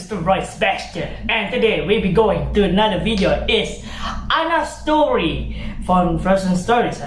is Roy Sebastian and today we'll be going to another video is Anna story from Frozen Stories.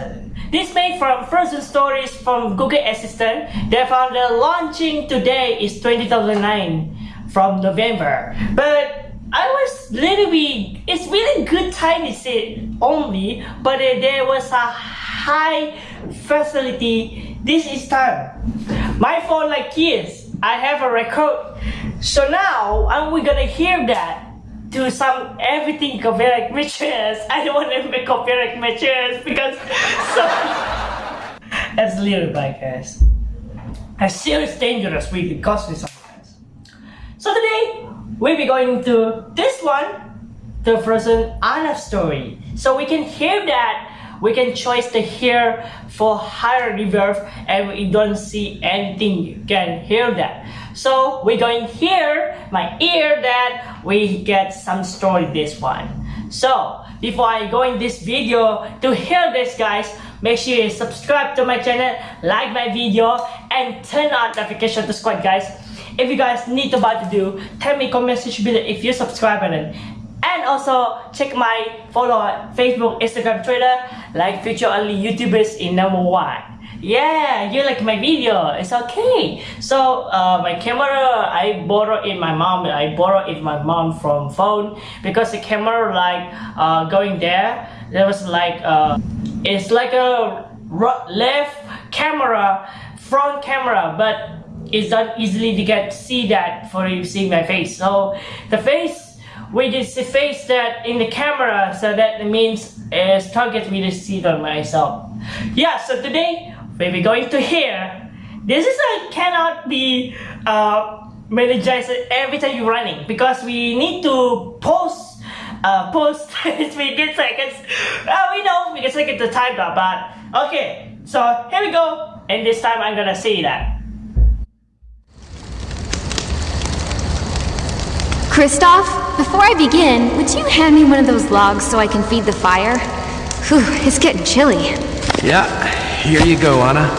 This made from Frozen Stories from Google Assistant. They found the launching today is 2009 from November. But I was little bit, it's really good time is it only, but uh, there was a high facility this is time. My phone like kids I have a record. So now and we're gonna hear that to some everything copyright matches. I don't want to make copyright matches because so that's little bad guys. A serious dangerous really costly sometimes. So today we'll be going to this one, the Frozen Anna story. So we can hear that we can choose the hear for higher reverb and we don't see anything you can hear that so we're going here my ear that we get some story this one. So before I go in this video to hear this guys make sure you subscribe to my channel like my video and turn on notification to squad guys. If you guys need to what to do tell me comment section below if you subscribe button and also check my follow on Facebook, Instagram, Twitter, like future only YouTubers in number one. Yeah, you like my video, it's okay. So uh, my camera, I borrow it my mom, I borrow it my mom from phone because the camera like uh, going there, there was like, uh, it's like a left camera, front camera, but it's not easily to get see that for you see my face. So the face we just face that in the camera so that means it's target me to see on myself. Yeah so today we'll be going to here this is a cannot be uh, managed every time you're running because we need to post uh, post we get seconds. Uh, we know we take it the time but okay so here we go and this time I'm gonna say that. Kristoff, before I begin, would you hand me one of those logs so I can feed the fire? Whew, it's getting chilly. Yeah, here you go, Anna.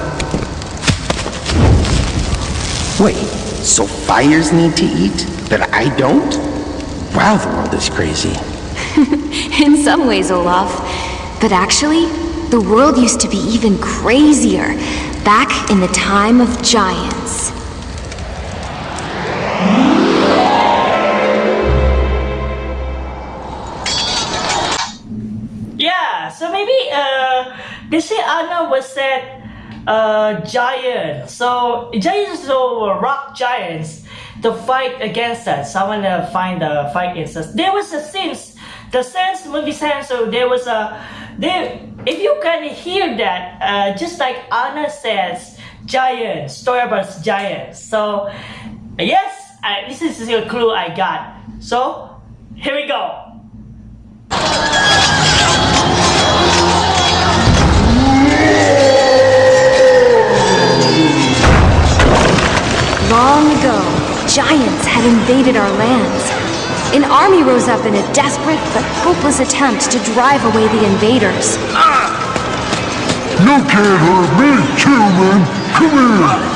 Wait, so fires need to eat, but I don't? Wow, the world is crazy. in some ways, Olaf. But actually, the world used to be even crazier, back in the time of giants. Said uh, giant. So giants are rock giants to fight against us. Someone to find the fight against us. There was a sense, the sense movie sense. So there was a there. If you can hear that, uh, just like Anna says, giant story about giants. So yes, I, this is a clue I got. So here we go. Giants had invaded our lands. An army rose up in a desperate but hopeless attempt to drive away the invaders. You can't hurt me, human! Come here!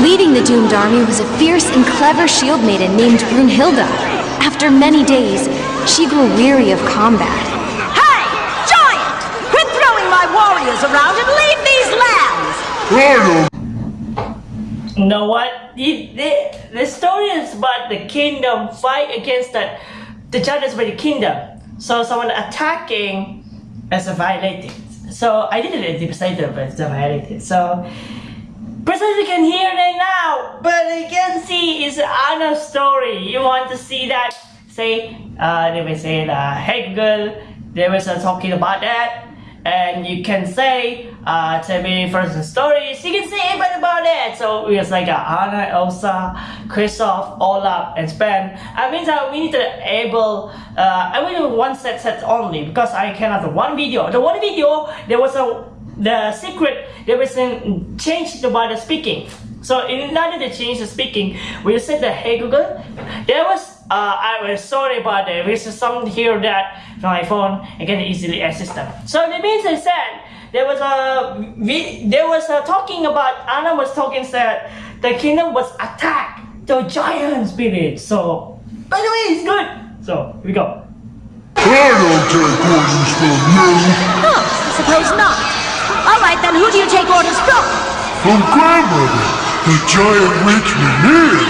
Leading the doomed army was a fierce and clever shield maiden named Brunhilde. After many days, she grew weary of combat. My warriors around and leave these lands! You know what? The, the, the story is about the kingdom fight against the, the giants by the kingdom. So someone attacking as a violated. So I didn't anticipate it, but it's a violated. So Precisely can hear it now, but you can see it's another story. You want to see that? say uh, they will say uh, hey Google they was uh, talking about that and you can say uh, tell me first stories. You can say everything about that so it's like uh, Anna, Elsa, Kristoff, Olaf and Sven. I mean that we need to able uh, I mean one set set only because I cannot one video. The one video there was a the secret there was a change about the speaking. So in order to change the speaking we said the hey Google. There was uh, I was sorry about that. There's some here that from my phone I can easily access them. So the means I said there was a we, there was a talking about Anna was talking that the kingdom was attacked the giant spirit. So by the way, it's good. So here we go. I don't take orders from you. No, I suppose not. All right, then who do you take orders from? From grandmother, the giant witch Mimir.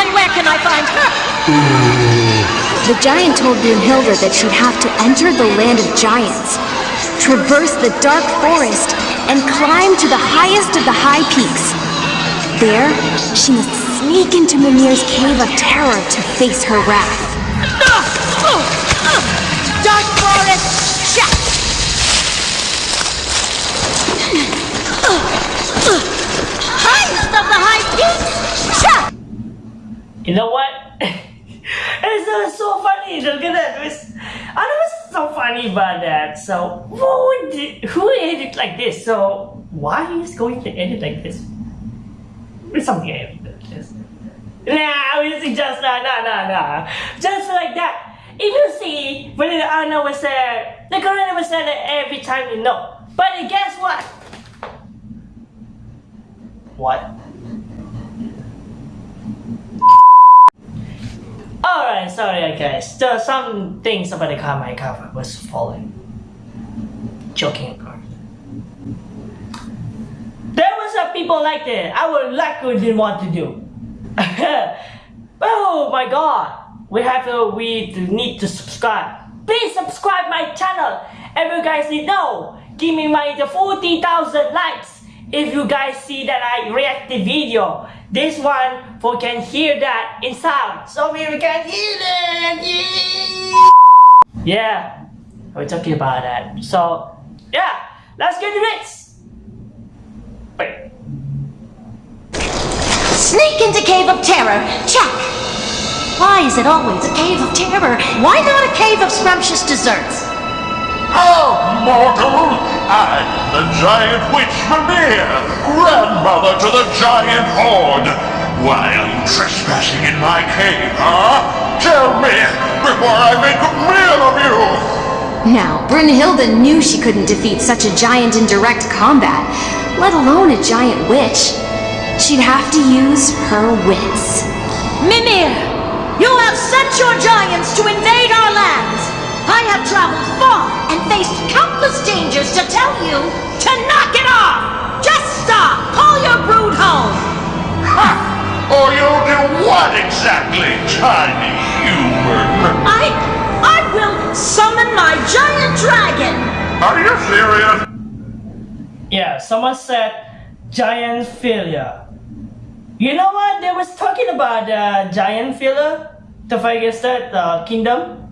And where can I find her? The giant told Brunhilde that she'd have to enter the land of giants, traverse the dark forest, and climb to the highest of the high peaks. There, she must sneak into Mimir's cave of terror to face her wrath. Dark forest, check. Highest of the high peaks, check. You know what? Look at that. It was, it's so funny about that. So who did, who edit like this? So why is going to edit like this? It's something I edit like. Nah, it's just nah, nah, nah, nah. Just like that. If you see when the Anna was there, the Corona was there every time you know. But guess what? What? Alright, sorry guys. There are some things about the car my car was falling. Joking course. There was a people like that. I would like to didn't want to do. oh my god. We have to we need to subscribe. Please subscribe my channel. And you guys need know. Give me my the 40,000 likes if you guys see that I react the video. This one for can hear that in sound. So we can hear it. Yeah. Yeah. We're talking about that. So yeah, let's get to this. Wait. Sneak into Cave of Terror, check. Why is it always a Cave of Terror? Why not a Cave of Scrumptious Desserts? Oh, mortal! I, the giant witch Mimir, grandmother to the giant horde. Why are you trespassing in my cave, huh? Tell me, before I make a meal of you! Now, Brunhilde knew she couldn't defeat such a giant in direct combat, let alone a giant witch. She'd have to use her wits. Mimir, you have sent your giants to invade our lands. I have traveled far and faced countless dangers to tell you to knock it off. Just stop. Call your brood home. Ha! Or you'll do what exactly, tiny human? I, I will summon my giant dragon. Are you serious? Yeah, someone said giant failure. You know what? They was talking about uh, giant failure to fight against that uh, kingdom,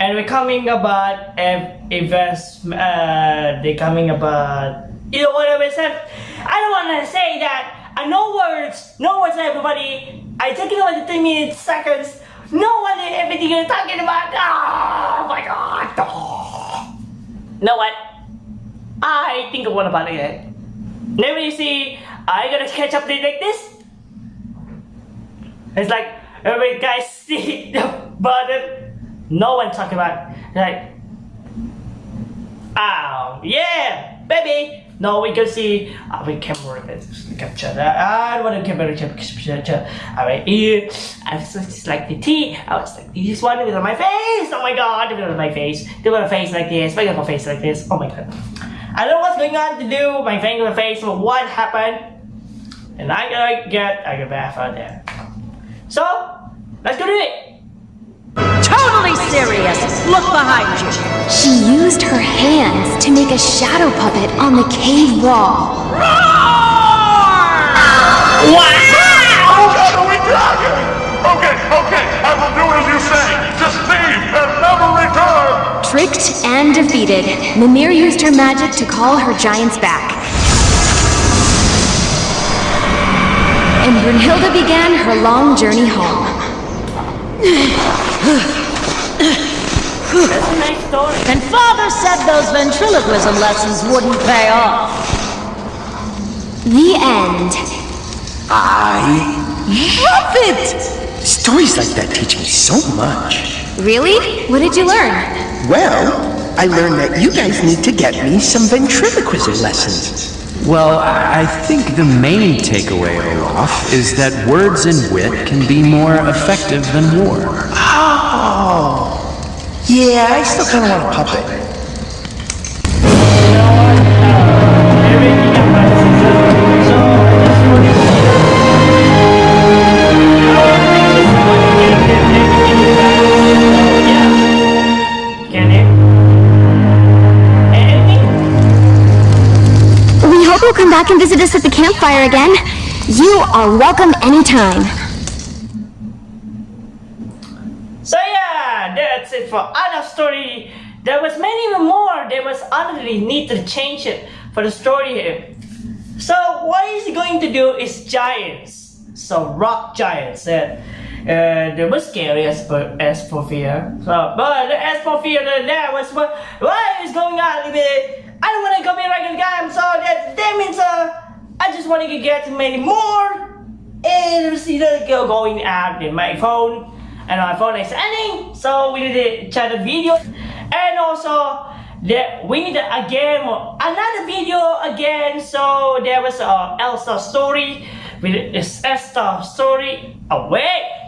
and we're coming about ev- events. Uh, they coming about you know what I said. I don't want to say that. Uh, no words, no words, everybody. I taking over the three minutes, seconds. No one everything you're talking about. Oh my god. Oh. Know what? I think of one about it. Never you see, I gotta catch up like this. It's like every guy see the button, no one talking about like, oh yeah, baby. No, we can see. Uh, we can work it. Capture that. I don't want to camera capture. Alright, here. I was just like the T. I was like this one with my face. Oh my god, with my face. Do my face like this. Make my face like this. Oh my god. I don't know what's going on to do. My finger face. But what happened? And I gotta get I get bath out there. So, let's go do it. Totally serious. Look behind you. She used her hands to make a shadow puppet on the cave wall. God, are we dragon? Okay, okay, I will do as you say. Just leave and never return. Tricked and defeated, Mimir used her magic to call her giants back. And Brunhilde began her long journey home. That's a nice story. And father said those ventriloquism lessons wouldn't pay off. The end. I love it! Stories like that teach me so much. Really? What did you learn? Well, I learned that you guys need to get me some ventriloquism lessons. Well, I I think the main takeaway, Olaf, is that words and wit can be more effective than war. Oh. Yeah, I still kind of want a puppet. We hope you'll come back and visit us at the campfire again. You are welcome anytime. So yeah, that's it for Anna's story. There was many more. There was honestly need to change it for the story here. So what he's going to do is giants. So rock giants. Uh, uh, they were scary as for as for fear. So but as for fear, that was what what is going on. I don't want to come here like a guy. So that that means uh, I just want to get many more. And see the girl going out in my phone and my phone is ending. So we need to chat a video. And also that we need again another video again. So there was a Elsa story. With this Esther story. Oh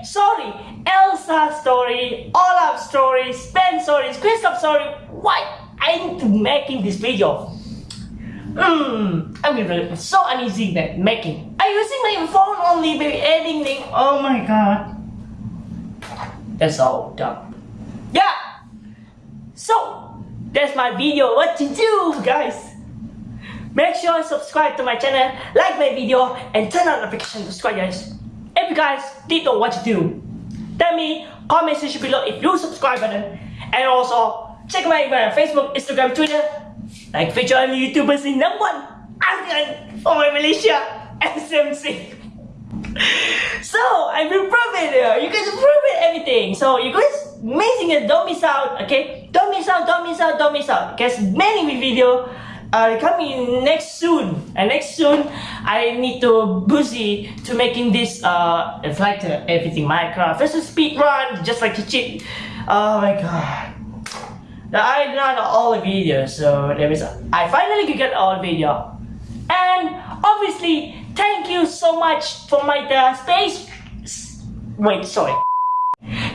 sorry. Elsa story. Olaf story. Spen stories Kristoff story. Why I need to making this video? Hmm, I'm really so uneasy at making. I'm using my phone only, baby, editing. Oh my god. That's all done. Yeah. So that's my video. What to do, guys? Make sure you subscribe to my channel, like my video, and turn on notification to subscribe, guys. If you guys did know what to do, tell me comment section below if you subscribe button, and also check my, my Facebook, Instagram, Twitter, like feature on YouTubers in number one, for my Malaysia, SMC. So I will prove it. uh, You guys prove it everything. So you guys amazing it. Don't miss out. Okay. Don't miss out. Don't miss out. Don't miss out. Because many video are coming next soon. And next soon I need to busy to making this uh it's like uh, everything Minecraft. It's a speed run just like a cheat. Oh my god. I done all the videos, so there is I finally could get all the video. And obviously, thank you so much for my uh, space. Wait, sorry.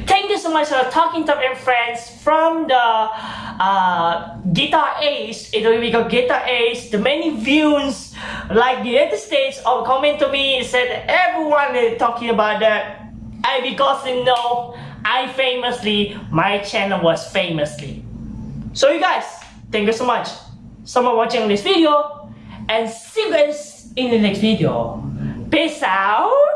Thank you so much for talking to my friends from the uh, Guitar Ace. It will be called Guitar Ace. The many views, like the United States, or comment to me said everyone is talking about that. I because you know, I famously, my channel was famously. So you guys, thank you so much. So much watching this video and see you guys in the next video. Peace out.